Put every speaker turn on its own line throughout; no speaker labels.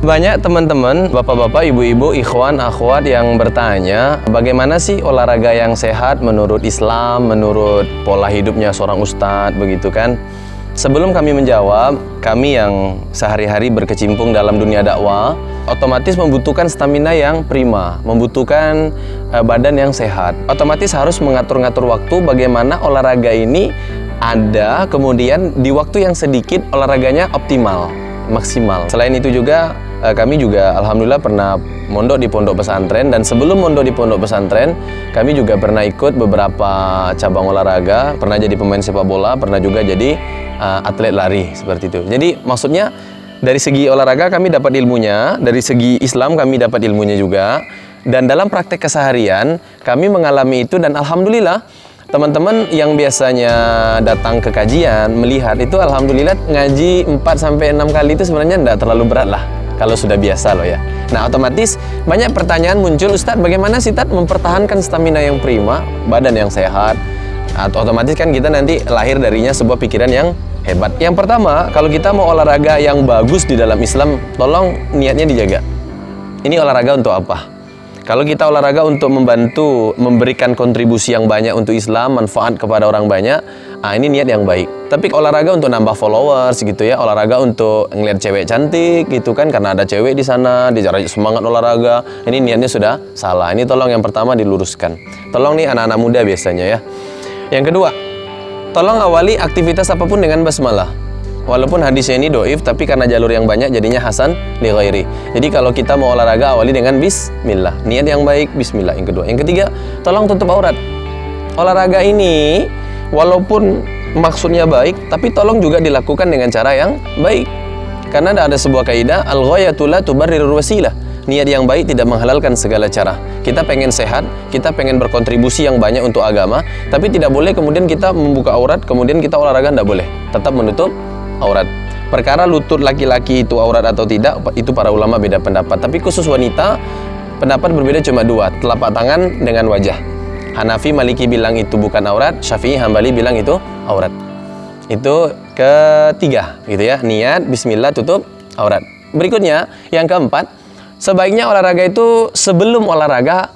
Banyak teman-teman, bapak-bapak, ibu-ibu, ikhwan, akhwat yang bertanya bagaimana sih olahraga yang sehat menurut Islam, menurut pola hidupnya seorang ustadz, begitu kan? Sebelum kami menjawab, kami yang sehari-hari berkecimpung dalam dunia dakwah, otomatis membutuhkan stamina yang prima, membutuhkan uh, badan yang sehat. Otomatis harus mengatur-ngatur waktu bagaimana olahraga ini ada, kemudian di waktu yang sedikit olahraganya optimal, maksimal. Selain itu juga uh, kami juga alhamdulillah pernah mondok di pondok pesantren. Dan sebelum mondok di pondok pesantren kami juga pernah ikut beberapa cabang olahraga. Pernah jadi pemain sepak bola pernah juga jadi uh, atlet lari seperti itu. Jadi maksudnya dari segi olahraga kami dapat ilmunya dari segi Islam kami dapat ilmunya juga. Dan dalam praktek keseharian kami mengalami itu dan alhamdulillah teman-teman yang biasanya datang ke kajian melihat itu alhamdulillah ngaji 4 sampai 6 kali itu sebenarnya tidak terlalu berat lah kalau sudah biasa loh ya. Nah otomatis banyak pertanyaan muncul Ustadz bagaimana sih Tat mempertahankan stamina yang prima, badan yang sehat, atau otomatis kan kita nanti lahir darinya sebuah pikiran yang hebat. Yang pertama kalau kita mau olahraga yang bagus di dalam Islam, tolong niatnya dijaga. Ini olahraga untuk apa? Kalau kita olahraga untuk membantu memberikan kontribusi yang banyak untuk Islam, manfaat kepada orang banyak, ah ini niat yang baik. Tapi olahraga untuk nambah followers gitu ya, olahraga untuk ngeliat cewek cantik gitu kan karena ada cewek di sana, dicara semangat olahraga. Ini niatnya sudah salah. Ini tolong yang pertama diluruskan. Tolong nih anak-anak muda biasanya ya. Yang kedua, tolong awali aktivitas apa pun dengan basmalah. Walaupun hadisnya ini doif, tapi karena jalur yang banyak jadinya hasan li ghairi. Jadi kalau kita mau olahraga awali dengan bismillah. Niat yang baik, bismillah. Yang kedua. Yang ketiga, tolong tutup aurat. Olahraga ini walaupun maksudnya baik, tapi tolong juga dilakukan dengan cara yang baik. Karena ada sebuah kaidah al-ghayatu la tubarrirul wasilah. Niat yang baik tidak menghalalkan segala cara. Kita pengen sehat, kita pengen berkontribusi yang banyak untuk agama, tapi tidak boleh kemudian kita membuka aurat, kemudian kita olahraga tidak boleh. Tetap menutup aurat. Perkara lutut laki-laki itu aurat atau tidak, itu para ulama beda pendapat. Tapi khusus wanita, pendapat berbeda cuma dua, telapak tangan dengan wajah. Hanafi Maliki bilang itu bukan aurat, Syafi'i Hambali bilang itu aurat. Itu ketiga, gitu ya. Niat, bismillah, tutup aurat. Berikutnya, yang keempat, sebaiknya olahraga itu sebelum olahraga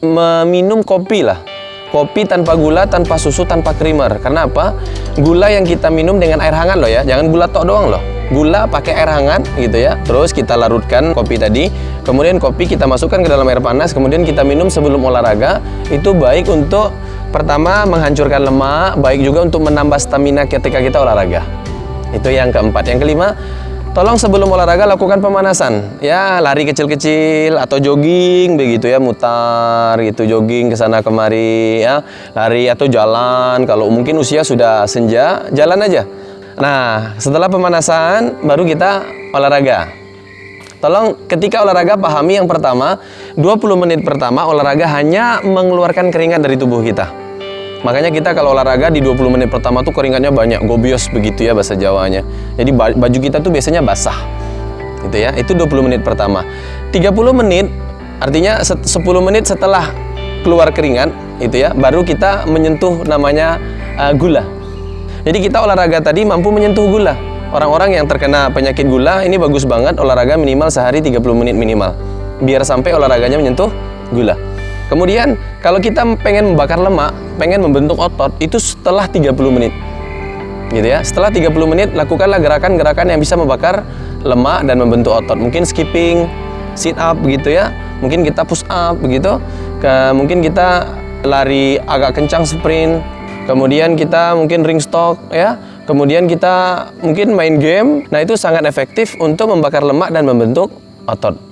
meminum kopi lah kopi tanpa gula, tanpa susu, tanpa creamer. Karena apa? Gula yang kita minum dengan air hangat loh ya. Jangan gula tok doang loh. Gula pakai air hangat gitu ya. Terus kita larutkan kopi tadi. Kemudian kopi kita masukkan ke dalam air panas. Kemudian kita minum sebelum olahraga. Itu baik untuk pertama menghancurkan lemak, baik juga untuk menambah stamina ketika kita olahraga. Itu yang keempat. Yang kelima, Tolong sebelum olahraga lakukan pemanasan. Ya, lari kecil-kecil atau jogging begitu ya, mutar gitu jogging ke sana kemari ya. Lari atau jalan. Kalau mungkin usia sudah senja, jalan aja. Nah, setelah pemanasan baru kita olahraga. Tolong ketika olahraga pahami yang pertama, 20 menit pertama olahraga hanya mengeluarkan keringat dari tubuh kita. Makanya kita kalau olahraga di 20 menit pertama tuh keringatnya banyak, gobios begitu ya bahasa Jawanya. Jadi baju kita tuh biasanya basah. Gitu ya. Itu 20 menit pertama. 30 menit artinya 10 menit setelah keluar keringat itu ya, baru kita menyentuh namanya uh, gula. Jadi kita olahraga tadi mampu menyentuh gula. Orang-orang yang terkena penyakit gula ini bagus banget olahraga minimal sehari 30 menit minimal. Biar sampai olahraganya menyentuh gula. Kemudian kalau kita pengen membakar lemak, pengen membentuk otot itu setelah 30 menit. Gitu ya. Setelah 30 menit lakukanlah gerakan-gerakan yang bisa membakar lemak dan membentuk otot. Mungkin skipping, sit up begitu ya. Mungkin kita push up begitu. Ke, mungkin kita lari agak kencang sprint. Kemudian kita mungkin ring stalk ya. Kemudian kita mungkin main game. Nah, itu sangat efektif untuk membakar lemak dan membentuk otot.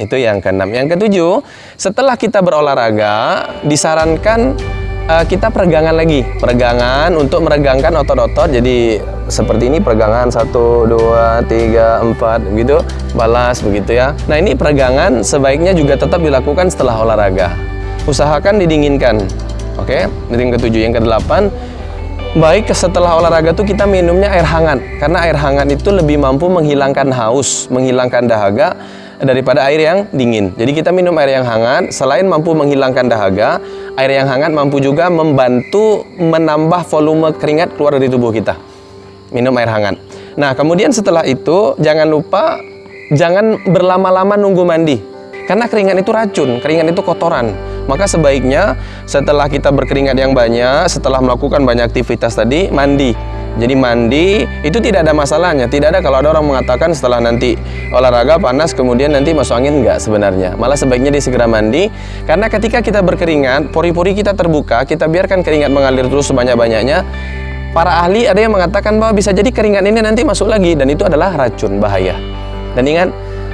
Itu yang keenam. Yang ketujuh, setelah kita berolahraga, disarankan uh, kita peregangan lagi. Peregangan untuk meregangkan otot-otot. Jadi seperti ini peregangan satu, dua, tiga, empat, gitu. Balas begitu ya. Nah ini peregangan sebaiknya juga tetap dilakukan setelah olahraga. Usahakan didinginkan. Oke, okay? yang ketujuh. Yang kedelapan, baik setelah olahraga tuh kita minumnya air hangat. Karena air hangat itu lebih mampu menghilangkan haus, menghilangkan dahaga daripada air yang dingin. Jadi kita minum air yang hangat, selain mampu menghilangkan dahaga, air yang hangat mampu juga membantu menambah volume keringat keluar dari tubuh kita. Minum air hangat. Nah, kemudian setelah itu jangan lupa jangan berlama-lama nunggu mandi. Karena keringat itu racun, keringat itu kotoran. Maka sebaiknya setelah kita berkeringat yang banyak, setelah melakukan banyak aktivitas tadi, mandi. Jadi mandi itu tidak ada masalahnya. Tidak ada kalau ada orang mengatakan setelah nanti olahraga panas kemudian nanti masuk angin enggak sebenarnya. Malah sebaiknya dia segera mandi karena ketika kita berkeringat, pori-pori kita terbuka, kita biarkan keringat mengalir terus sebanyak-banyaknya. Para ahli ada yang mengatakan bahwa bisa jadi keringat ini nanti masuk lagi dan itu adalah racun bahaya. Dan ingat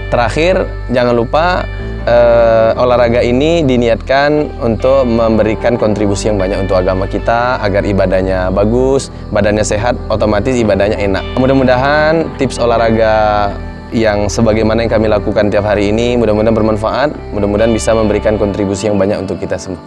terakhir jangan lupa uh, olahraga ini diniatkan untuk memberikan kontribusi yang banyak untuk agama kita agar ibadahnya bagus, badannya sehat, otomatis ibadahnya enak. Mudah-mudahan tips olahraga yang sebagaimana yang kami lakukan tiap hari ini mudah-mudahan bermanfaat, mudah-mudahan bisa memberikan kontribusi yang banyak untuk kita semua.